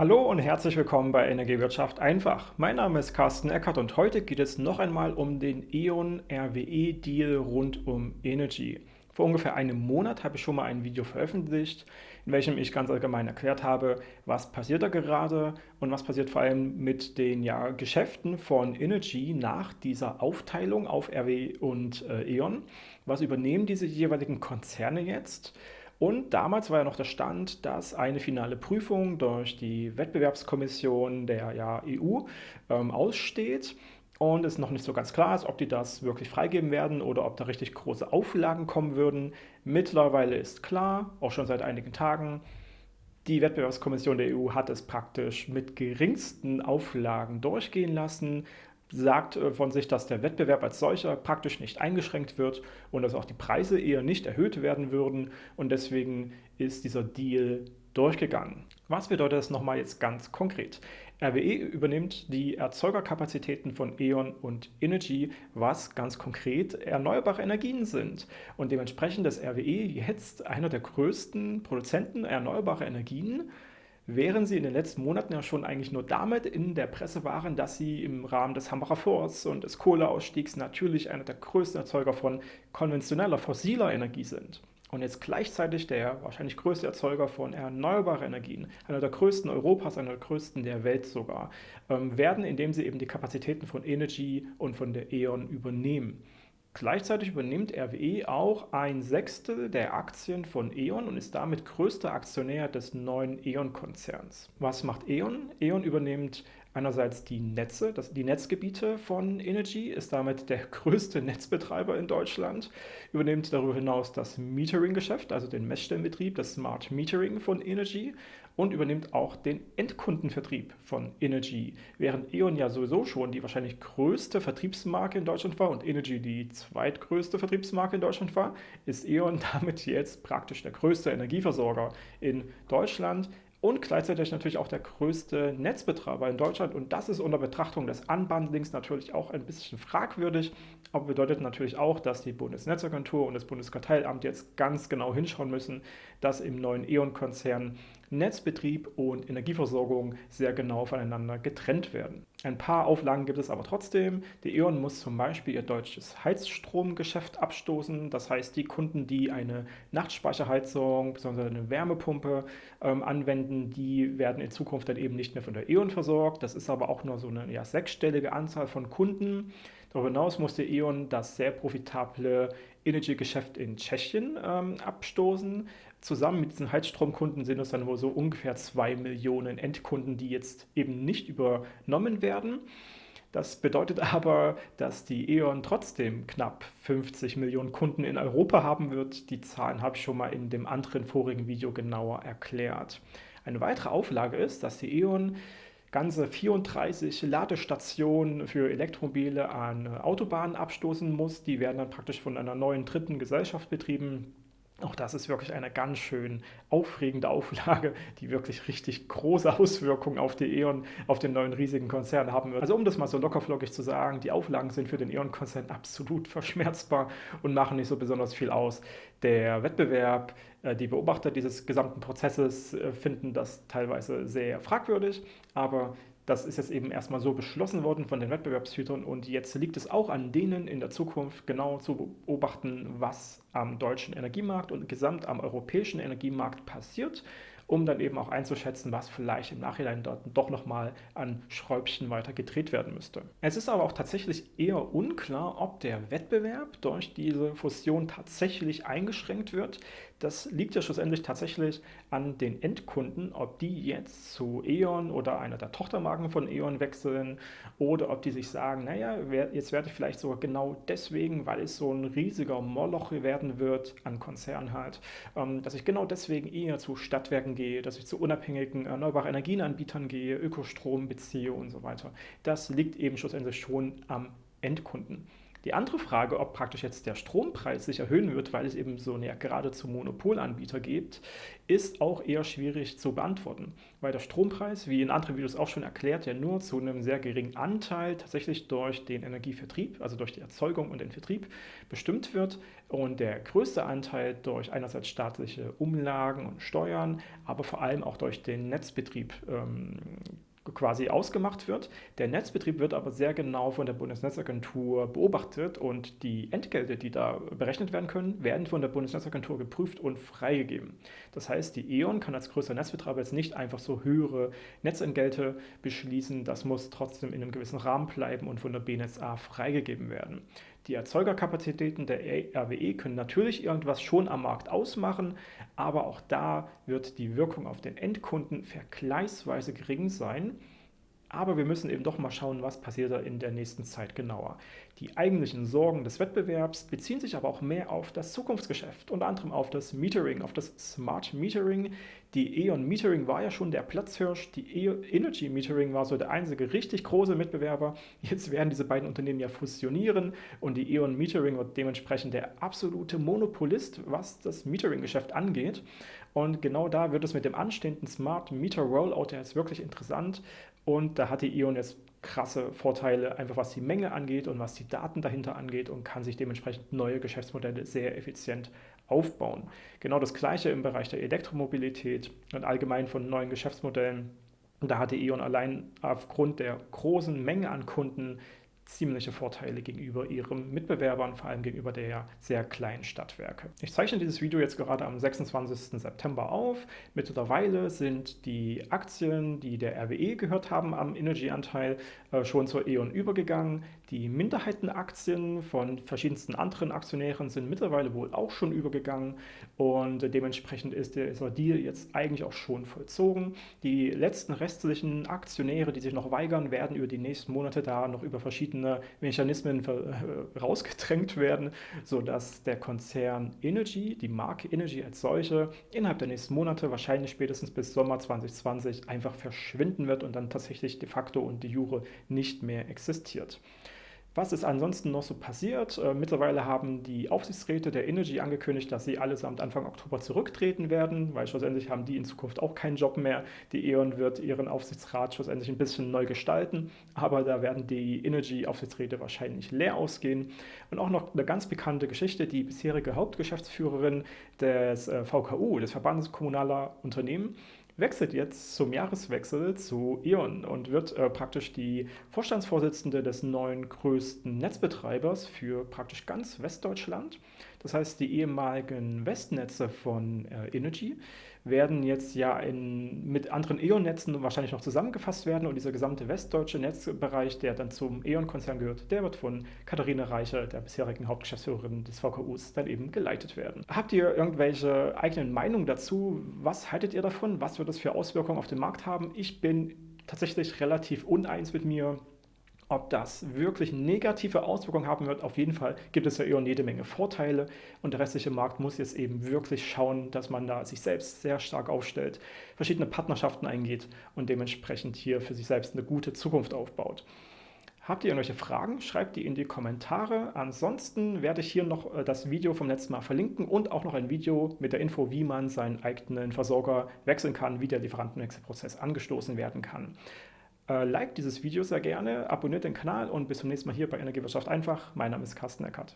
Hallo und herzlich willkommen bei Energiewirtschaft einfach. Mein Name ist Carsten Eckert und heute geht es noch einmal um den E.ON RWE Deal rund um Energy. Vor ungefähr einem Monat habe ich schon mal ein Video veröffentlicht, in welchem ich ganz allgemein erklärt habe, was passiert da gerade und was passiert vor allem mit den ja, Geschäften von Energy nach dieser Aufteilung auf RWE und äh, E.ON. Was übernehmen diese jeweiligen Konzerne jetzt? Und damals war ja noch der Stand, dass eine finale Prüfung durch die Wettbewerbskommission der ja, EU ähm, aussteht und es noch nicht so ganz klar ist, ob die das wirklich freigeben werden oder ob da richtig große Auflagen kommen würden. Mittlerweile ist klar, auch schon seit einigen Tagen, die Wettbewerbskommission der EU hat es praktisch mit geringsten Auflagen durchgehen lassen sagt äh, von sich, dass der Wettbewerb als solcher praktisch nicht eingeschränkt wird und dass auch die Preise eher nicht erhöht werden würden und deswegen ist dieser Deal durchgegangen. Was bedeutet das nochmal jetzt ganz konkret? RWE übernimmt die Erzeugerkapazitäten von E.ON und Energy, was ganz konkret erneuerbare Energien sind. Und dementsprechend ist RWE jetzt einer der größten Produzenten erneuerbarer Energien während sie in den letzten Monaten ja schon eigentlich nur damit in der Presse waren, dass sie im Rahmen des Hambacher Forts und des Kohleausstiegs natürlich einer der größten Erzeuger von konventioneller, fossiler Energie sind. Und jetzt gleichzeitig der wahrscheinlich größte Erzeuger von erneuerbaren Energien, einer der größten Europas, einer der größten der Welt sogar, ähm, werden, indem sie eben die Kapazitäten von Energy und von der E.ON übernehmen. Gleichzeitig übernimmt RWE auch ein Sechstel der Aktien von E.ON und ist damit größter Aktionär des neuen E.ON-Konzerns. Was macht E.ON? E.ON übernimmt einerseits die Netze, das, die Netzgebiete von Energy, ist damit der größte Netzbetreiber in Deutschland, übernimmt darüber hinaus das Metering-Geschäft, also den Messstellenbetrieb, das Smart Metering von Energy und übernimmt auch den Endkundenvertrieb von Energy. Während E.ON ja sowieso schon die wahrscheinlich größte Vertriebsmarke in Deutschland war und Energy die zweitgrößte Vertriebsmarke in Deutschland war, ist E.ON damit jetzt praktisch der größte Energieversorger in Deutschland und gleichzeitig natürlich auch der größte Netzbetreiber in Deutschland. Und das ist unter Betrachtung des Unbundlings natürlich auch ein bisschen fragwürdig, aber bedeutet natürlich auch, dass die Bundesnetzagentur und das Bundeskartellamt jetzt ganz genau hinschauen müssen, dass im neuen E.ON-Konzern Netzbetrieb und Energieversorgung sehr genau voneinander getrennt werden. Ein paar Auflagen gibt es aber trotzdem. Die E.ON muss zum Beispiel ihr deutsches Heizstromgeschäft abstoßen. Das heißt, die Kunden, die eine Nachtspeicherheizung bzw. eine Wärmepumpe ähm, anwenden, die werden in Zukunft dann eben nicht mehr von der E.ON versorgt. Das ist aber auch nur so eine ja, sechsstellige Anzahl von Kunden. Darüber hinaus musste E.ON das sehr profitable Energy-Geschäft in Tschechien ähm, abstoßen. Zusammen mit diesen Heizstromkunden sind es dann wohl so ungefähr zwei Millionen Endkunden, die jetzt eben nicht übernommen werden. Das bedeutet aber, dass die E.ON trotzdem knapp 50 Millionen Kunden in Europa haben wird. Die Zahlen habe ich schon mal in dem anderen vorigen Video genauer erklärt. Eine weitere Auflage ist, dass die E.ON ganze 34 Ladestationen für Elektromobile an Autobahnen abstoßen muss. Die werden dann praktisch von einer neuen dritten Gesellschaft betrieben. Auch das ist wirklich eine ganz schön aufregende Auflage, die wirklich richtig große Auswirkungen auf die E.ON, auf den neuen riesigen Konzern haben wird. Also um das mal so lockerflockig zu sagen, die Auflagen sind für den E.ON-Konzern absolut verschmerzbar und machen nicht so besonders viel aus. Der Wettbewerb, äh, die Beobachter dieses gesamten Prozesses äh, finden das teilweise sehr fragwürdig, aber das ist jetzt eben erstmal so beschlossen worden von den Wettbewerbshütern und jetzt liegt es auch an denen in der Zukunft genau zu beobachten, was am deutschen Energiemarkt und gesamt am europäischen Energiemarkt passiert um dann eben auch einzuschätzen, was vielleicht im Nachhinein dort doch nochmal an Schräubchen weiter gedreht werden müsste. Es ist aber auch tatsächlich eher unklar, ob der Wettbewerb durch diese Fusion tatsächlich eingeschränkt wird. Das liegt ja schlussendlich tatsächlich an den Endkunden, ob die jetzt zu E.ON oder einer der Tochtermarken von E.ON wechseln oder ob die sich sagen, naja, jetzt werde ich vielleicht sogar genau deswegen, weil es so ein riesiger Moloch werden wird an Konzernen halt, ähm, dass ich genau deswegen eher zu Stadtwerken gehe, dass ich zu unabhängigen erneuerbaren Energienanbietern gehe, Ökostrom beziehe und so weiter. Das liegt eben schlussendlich schon am Endkunden. Die andere Frage, ob praktisch jetzt der Strompreis sich erhöhen wird, weil es eben so eine geradezu Monopolanbieter gibt, ist auch eher schwierig zu beantworten, weil der Strompreis, wie in anderen Videos auch schon erklärt, ja nur zu einem sehr geringen Anteil tatsächlich durch den Energievertrieb, also durch die Erzeugung und den Vertrieb bestimmt wird. Und der größte Anteil durch einerseits staatliche Umlagen und Steuern, aber vor allem auch durch den Netzbetrieb ähm, quasi ausgemacht wird. Der Netzbetrieb wird aber sehr genau von der Bundesnetzagentur beobachtet und die Entgelte, die da berechnet werden können, werden von der Bundesnetzagentur geprüft und freigegeben. Das heißt, die E.ON kann als größer Netzbetreiber jetzt nicht einfach so höhere Netzentgelte beschließen. Das muss trotzdem in einem gewissen Rahmen bleiben und von der BNetzA freigegeben werden. Die Erzeugerkapazitäten der RWE können natürlich irgendwas schon am Markt ausmachen, aber auch da wird die Wirkung auf den Endkunden vergleichsweise gering sein. Aber wir müssen eben doch mal schauen, was passiert da in der nächsten Zeit genauer. Die eigentlichen Sorgen des Wettbewerbs beziehen sich aber auch mehr auf das Zukunftsgeschäft, unter anderem auf das Metering, auf das Smart Metering. Die E.ON Metering war ja schon der Platzhirsch, die e Energy Metering war so der einzige richtig große Mitbewerber. Jetzt werden diese beiden Unternehmen ja fusionieren und die E.ON Metering wird dementsprechend der absolute Monopolist, was das Metering-Geschäft angeht. Und genau da wird es mit dem anstehenden Smart Meter Rollout jetzt wirklich interessant. Und da hat die E.ON jetzt krasse Vorteile, einfach was die Menge angeht und was die Daten dahinter angeht und kann sich dementsprechend neue Geschäftsmodelle sehr effizient aufbauen. Genau das gleiche im Bereich der Elektromobilität und allgemein von neuen Geschäftsmodellen. Da hatte E.ON allein aufgrund der großen Menge an Kunden ziemliche Vorteile gegenüber ihren Mitbewerbern, vor allem gegenüber der sehr kleinen Stadtwerke. Ich zeichne dieses Video jetzt gerade am 26. September auf. Mittlerweile sind die Aktien, die der RWE gehört haben am Energy-Anteil, äh, schon zur E.ON übergegangen. Die Minderheitenaktien von verschiedensten anderen Aktionären sind mittlerweile wohl auch schon übergegangen und dementsprechend ist dieser Deal jetzt eigentlich auch schon vollzogen. Die letzten restlichen Aktionäre, die sich noch weigern, werden über die nächsten Monate da noch über verschiedene verschiedene Mechanismen äh, rausgedrängt werden, sodass der Konzern Energy, die Marke Energy als solche, innerhalb der nächsten Monate, wahrscheinlich spätestens bis Sommer 2020, einfach verschwinden wird und dann tatsächlich de facto und de jure nicht mehr existiert. Was ist ansonsten noch so passiert? Äh, mittlerweile haben die Aufsichtsräte der Energy angekündigt, dass sie allesamt Anfang Oktober zurücktreten werden, weil schlussendlich haben die in Zukunft auch keinen Job mehr. Die E.ON wird ihren Aufsichtsrat schlussendlich ein bisschen neu gestalten, aber da werden die Energy-Aufsichtsräte wahrscheinlich leer ausgehen. Und auch noch eine ganz bekannte Geschichte, die bisherige Hauptgeschäftsführerin des äh, VKU, des Verbandes Kommunaler Unternehmen, wechselt jetzt zum Jahreswechsel zu E.ON und wird äh, praktisch die Vorstandsvorsitzende des neuen größten Netzbetreibers für praktisch ganz Westdeutschland. Das heißt, die ehemaligen Westnetze von äh, Energy werden jetzt ja in, mit anderen E.ON-Netzen wahrscheinlich noch zusammengefasst werden und dieser gesamte westdeutsche Netzbereich, der dann zum E.ON-Konzern gehört, der wird von Katharina Reicher, der bisherigen Hauptgeschäftsführerin des VKUs, dann eben geleitet werden. Habt ihr irgendwelche eigenen Meinungen dazu? Was haltet ihr davon? Was wird das für Auswirkungen auf den Markt haben? Ich bin tatsächlich relativ uneins mit mir. Ob das wirklich negative Auswirkungen haben wird, auf jeden Fall gibt es ja eher jede Menge Vorteile und der restliche Markt muss jetzt eben wirklich schauen, dass man da sich selbst sehr stark aufstellt, verschiedene Partnerschaften eingeht und dementsprechend hier für sich selbst eine gute Zukunft aufbaut. Habt ihr irgendwelche Fragen? Schreibt die in die Kommentare. Ansonsten werde ich hier noch äh, das Video vom letzten Mal verlinken und auch noch ein Video mit der Info, wie man seinen eigenen Versorger wechseln kann, wie der Lieferantenwechselprozess angestoßen werden kann. Äh, liked dieses Video sehr gerne, abonniert den Kanal und bis zum nächsten Mal hier bei Energiewirtschaft einfach. Mein Name ist Carsten Eckert.